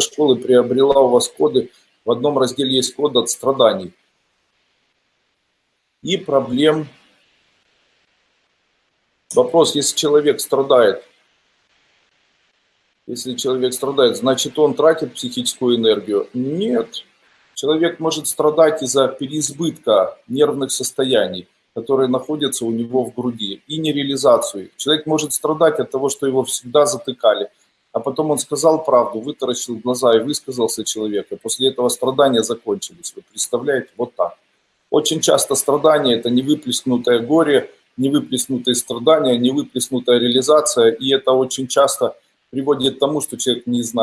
школы приобрела у вас коды. В одном разделе есть код от страданий. И проблем. Вопрос, если человек страдает, если человек страдает, значит он тратит психическую энергию? Нет. Человек может страдать из-за переизбытка нервных состояний, которые находятся у него в груди, и нереализацию. Человек может страдать от того, что его всегда затыкали, а потом он сказал правду, вытаращил глаза и высказался человек, и после этого страдания закончились. Вы представляете? Вот так. Очень часто страдания – это невыплеснутое горе, невыплеснутые страдания, невыплеснутая реализация, и это очень часто приводит к тому, что человек не знает,